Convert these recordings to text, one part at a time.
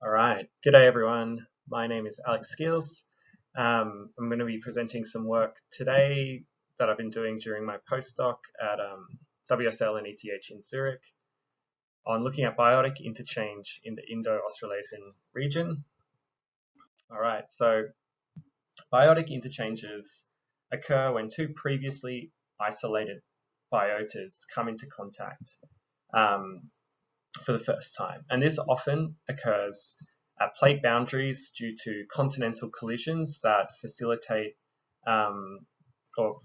All right, good day everyone. My name is Alex Skeels. Um, I'm going to be presenting some work today that I've been doing during my postdoc at um, WSL and ETH in Zurich on looking at biotic interchange in the Indo-Australasian region. All right, so biotic interchanges occur when two previously isolated biotas come into contact. Um, for the first time. And this often occurs at plate boundaries due to continental collisions that facilitate um, or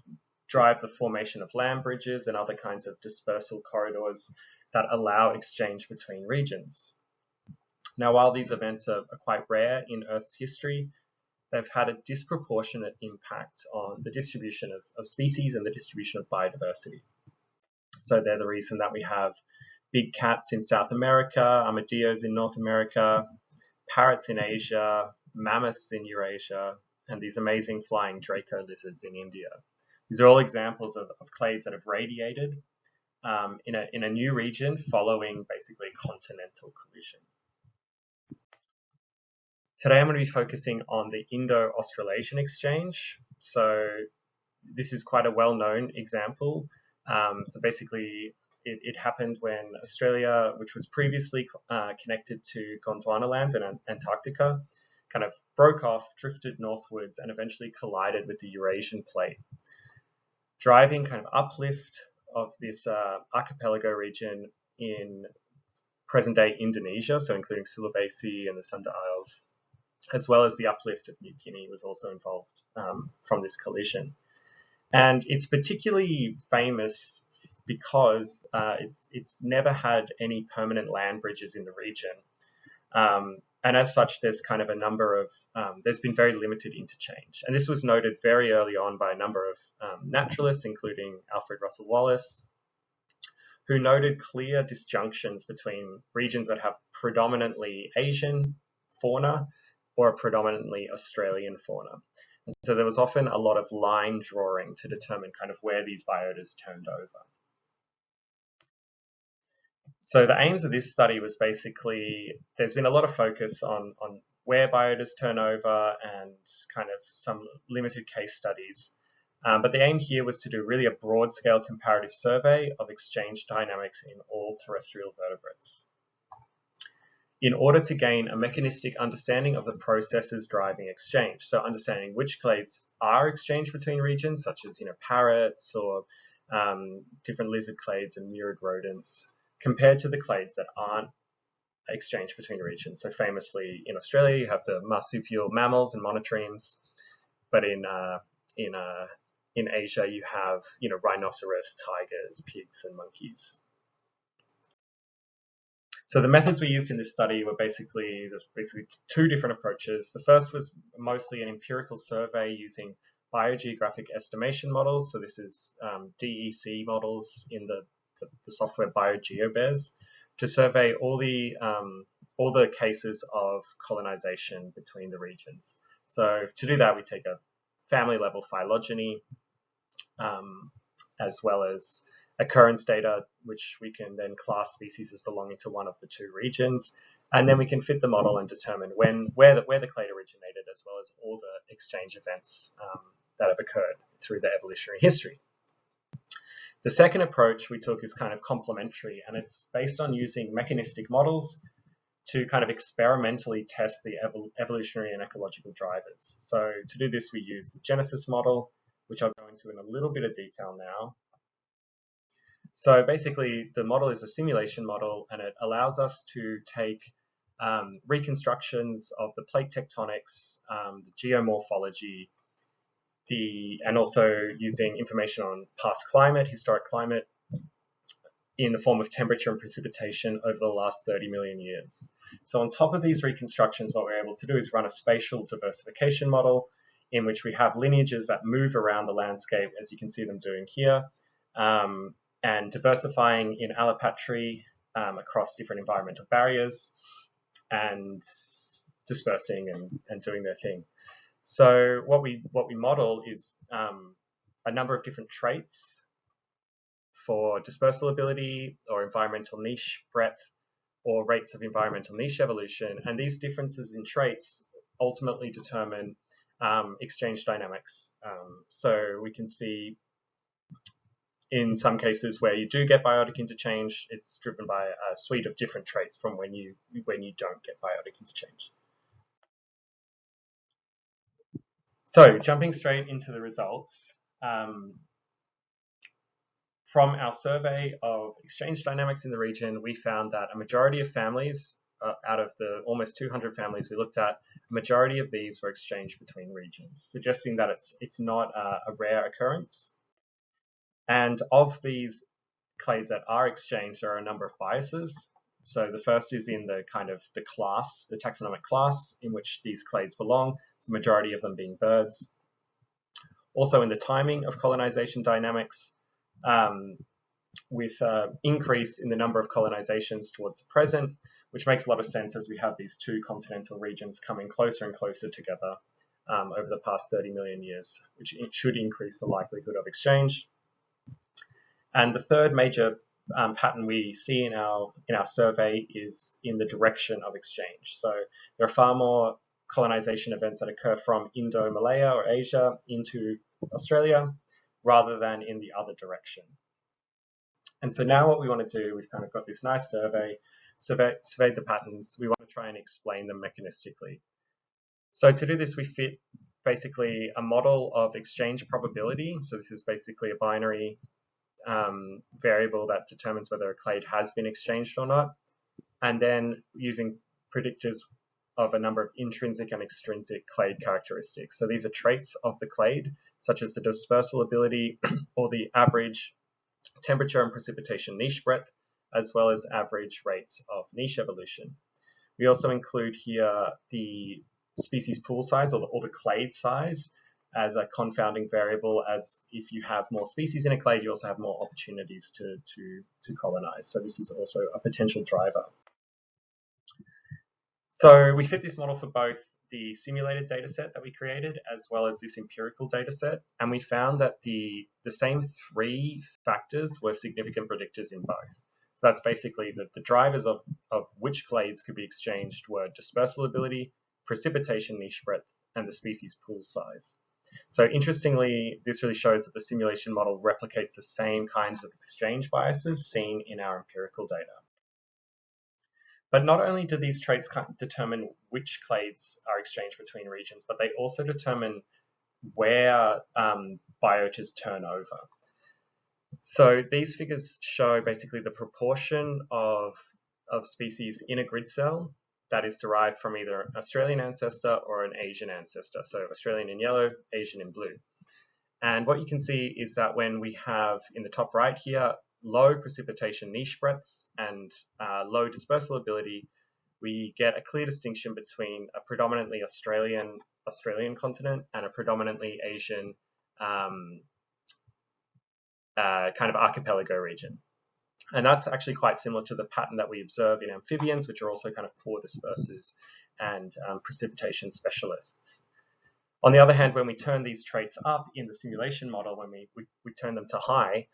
drive the formation of land bridges and other kinds of dispersal corridors that allow exchange between regions. Now, while these events are, are quite rare in Earth's history, they've had a disproportionate impact on the distribution of, of species and the distribution of biodiversity. So they're the reason that we have big cats in South America, armadillos in North America, parrots in Asia, mammoths in Eurasia, and these amazing flying Draco lizards in India. These are all examples of, of clades that have radiated um, in, a, in a new region following basically continental collision. Today I'm going to be focusing on the Indo-Australasian exchange. So this is quite a well-known example. Um, so basically it, it, happened when Australia, which was previously uh, connected to Gondwana land and Antarctica, kind of broke off, drifted northwards, and eventually collided with the Eurasian plate, driving kind of uplift of this uh, archipelago region in present-day Indonesia, so including Sulawesi and the Sunda Isles, as well as the uplift of New Guinea was also involved um, from this collision. And it's particularly famous because uh, it's it's never had any permanent land bridges in the region. Um, and as such, there's kind of a number of, um, there's been very limited interchange. And this was noted very early on by a number of um, naturalists, including Alfred Russel Wallace, who noted clear disjunctions between regions that have predominantly Asian fauna or a predominantly Australian fauna. And so there was often a lot of line drawing to determine kind of where these biotas turned over. So the aims of this study was basically, there's been a lot of focus on, on where biotas turn over and kind of some limited case studies. Um, but the aim here was to do really a broad scale comparative survey of exchange dynamics in all terrestrial vertebrates. In order to gain a mechanistic understanding of the processes driving exchange, so understanding which clades are exchanged between regions, such as you know parrots or um, different lizard clades and murid rodents, compared to the clades that aren't exchanged between regions. So famously in Australia, you have the marsupial mammals and monotremes, but in uh, in uh, in Asia, you have you know rhinoceros, tigers, pigs, and monkeys. So the methods we used in this study were basically there's basically two different approaches. The first was mostly an empirical survey using biogeographic estimation models. So this is um, DEC models in the the, software BioGeoBears to survey all the um, all the cases of colonization between the regions. So to do that, we take a family level phylogeny um, as well as occurrence data, which we can then class species as belonging to one of the two regions. And then we can fit the model and determine when where the, where the clade originated, as well as all the exchange events um, that have occurred through the evolutionary history. The second approach we took is kind of complementary, and it's based on using mechanistic models to kind of experimentally test the evol evolutionary and ecological drivers. So to do this, we use the Genesis model, which I'll go into in a little bit of detail now. So basically, the model is a simulation model, and it allows us to take um, reconstructions of the plate tectonics, um, the geomorphology, the and also using information on past climate, historic climate, in the form of temperature and precipitation over the last 30 million years. So on top of these reconstructions, what we're able to do is run a spatial diversification model in which we have lineages that move around the landscape, as you can see them doing here, um, and diversifying in allopatry um, across different environmental barriers and dispersing and, and doing their thing. So what we what we model is um, a number of different traits for dispersal ability or environmental niche breadth or rates of environmental niche evolution. And these differences in traits ultimately determine um, exchange dynamics. Um, so we can see in some cases where you do get biotic interchange, it's driven by a suite of different traits from when you when you don't get biotic interchange. So jumping straight into the results, um, from our survey of exchange dynamics in the region, we found that a majority of families, uh, out of the almost 200 families we looked at, a majority of these were exchanged between regions, suggesting that it's, it's not a, a rare occurrence. And of these clades that are exchanged, there are a number of biases. So the first is in the kind of the class, the taxonomic class in which these clades belong, the majority of them being birds. Also in the timing of colonization dynamics, um, with uh, increase in the number of colonizations towards the present, which makes a lot of sense as we have these two continental regions coming closer and closer together um, over the past 30 million years, which should increase the likelihood of exchange. And the third major um, pattern we see in our in our survey is in the direction of exchange. So there are far more colonization events that occur from Indo-Malaya or Asia into Australia rather than in the other direction. And so now what we want to do, we've kind of got this nice survey, survey, surveyed the patterns, we want to try and explain them mechanistically. So to do this, we fit basically a model of exchange probability. So this is basically a binary um, variable that determines whether a clade has been exchanged or not. And then using predictors of a number of intrinsic and extrinsic clade characteristics. So these are traits of the clade such as the dispersal ability or the average temperature and precipitation niche breadth, as well as average rates of niche evolution. We also include here the species pool size or the, or the clade size as a confounding variable as if you have more species in a clade, you also have more opportunities to, to, to colonize. So this is also a potential driver. So we fit this model for both the simulated data set that we created as well as this empirical data set. And we found that the, the same three factors were significant predictors in both. So that's basically that the drivers of, of which clades could be exchanged were dispersal ability, precipitation niche breadth, and the species pool size. So interestingly, this really shows that the simulation model replicates the same kinds of exchange biases seen in our empirical data. But not only do these traits determine which clades are exchanged between regions, but they also determine where um, biotas turn over. So these figures show basically the proportion of, of species in a grid cell that is derived from either an Australian ancestor or an Asian ancestor. So Australian in yellow, Asian in blue. And what you can see is that when we have in the top right here, low precipitation niche breadths and uh, low dispersal ability, we get a clear distinction between a predominantly Australian Australian continent and a predominantly Asian um, uh, kind of archipelago region. And that's actually quite similar to the pattern that we observe in amphibians, which are also kind of poor dispersers and um, precipitation specialists. On the other hand, when we turn these traits up in the simulation model, when we, we, we turn them to high,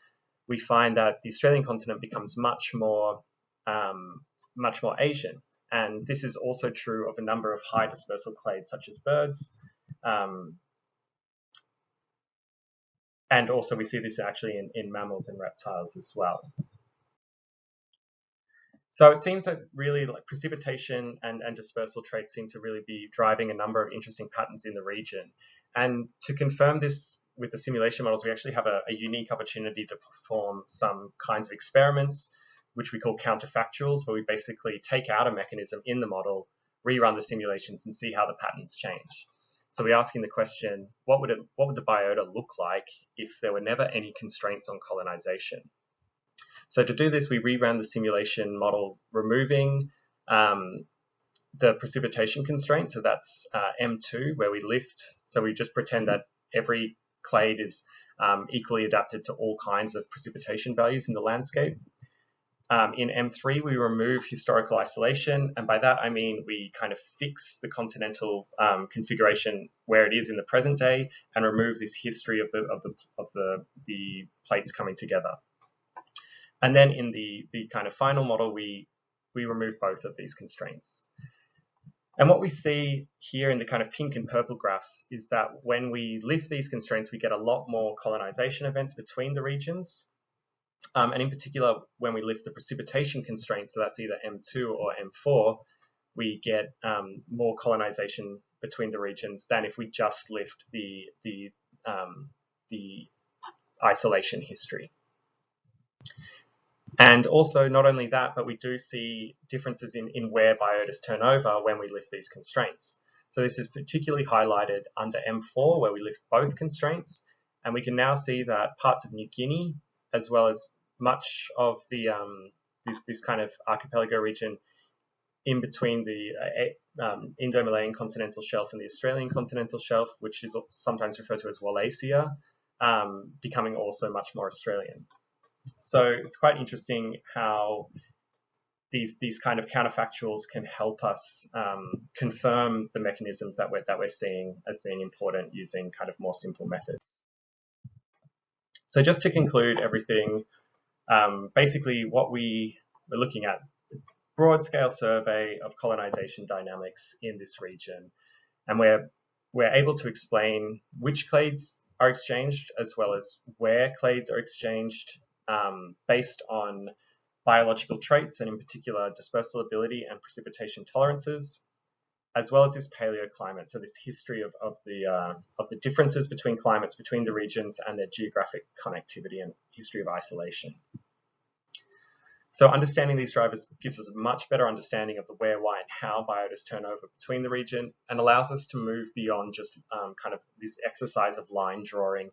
we find that the Australian continent becomes much more, um, much more Asian. And this is also true of a number of high dispersal clades, such as birds. Um, and also we see this actually in, in mammals and reptiles as well. So it seems that really like precipitation and, and dispersal traits seem to really be driving a number of interesting patterns in the region. And to confirm this with the simulation models, we actually have a, a, unique opportunity to perform some kinds of experiments, which we call counterfactuals, where we basically take out a mechanism in the model, rerun the simulations, and see how the patterns change. So we're asking the question, what would, it, what would the biota look like if there were never any constraints on colonization? So to do this, we reran the simulation model, removing um, the precipitation constraint. So that's uh, M2, where we lift. So we just pretend that every clade is um, equally adapted to all kinds of precipitation values in the landscape. Um, in M3, we remove historical isolation, and by that I mean we kind of fix the continental um, configuration where it is in the present day and remove this history of the of the of the the plates coming together. And then in the the kind of final model, we we remove both of these constraints. And what we see here in the kind of pink and purple graphs is that when we lift these constraints, we get a lot more colonization events between the regions. Um, and in particular, when we lift the precipitation constraints, so that's either M2 or M4, we get um, more colonization between the regions than if we just lift the, the, um, the isolation history. And also, not only that, but we do see differences in, in where biotas turn over when we lift these constraints. So this is particularly highlighted under M4, where we lift both constraints. And we can now see that parts of New Guinea, as well as much of the um, this, this, kind of archipelago region in between the uh, um, Indo-Malayan continental shelf and the Australian continental shelf, which is sometimes referred to as Wallacea, um, becoming also much more Australian. So it's quite interesting how these these kind of counterfactuals can help us um, confirm the mechanisms that we're that we're seeing as being important using kind of more simple methods. So just to conclude everything, um, basically what we were looking at broad scale survey of colonization dynamics in this region, and we're we're able to explain which clades are exchanged as well as where clades are exchanged um, based on biological traits and in particular dispersal ability and precipitation tolerances, as well as this paleoclimate, so this history of, of, the, uh, of the differences between climates between the regions and their geographic connectivity and history of isolation. So understanding these drivers gives us a much better understanding of the where, why, and how biotas turn over between the region and allows us to move beyond just um, kind of this exercise of line drawing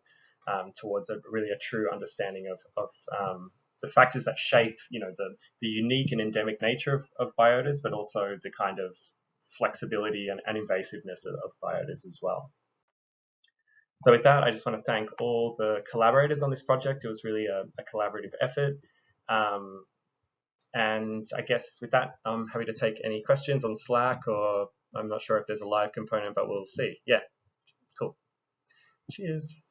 um, towards a really a true understanding of, of um, the factors that shape, you know, the, the unique and endemic nature of, of biotas, but also the kind of flexibility and, and invasiveness of, of biotas as well. So with that, I just want to thank all the collaborators on this project. It was really a, a collaborative effort. Um, and I guess with that, I'm happy to take any questions on Slack or I'm not sure if there's a live component, but we'll see. Yeah, cool. Cheers.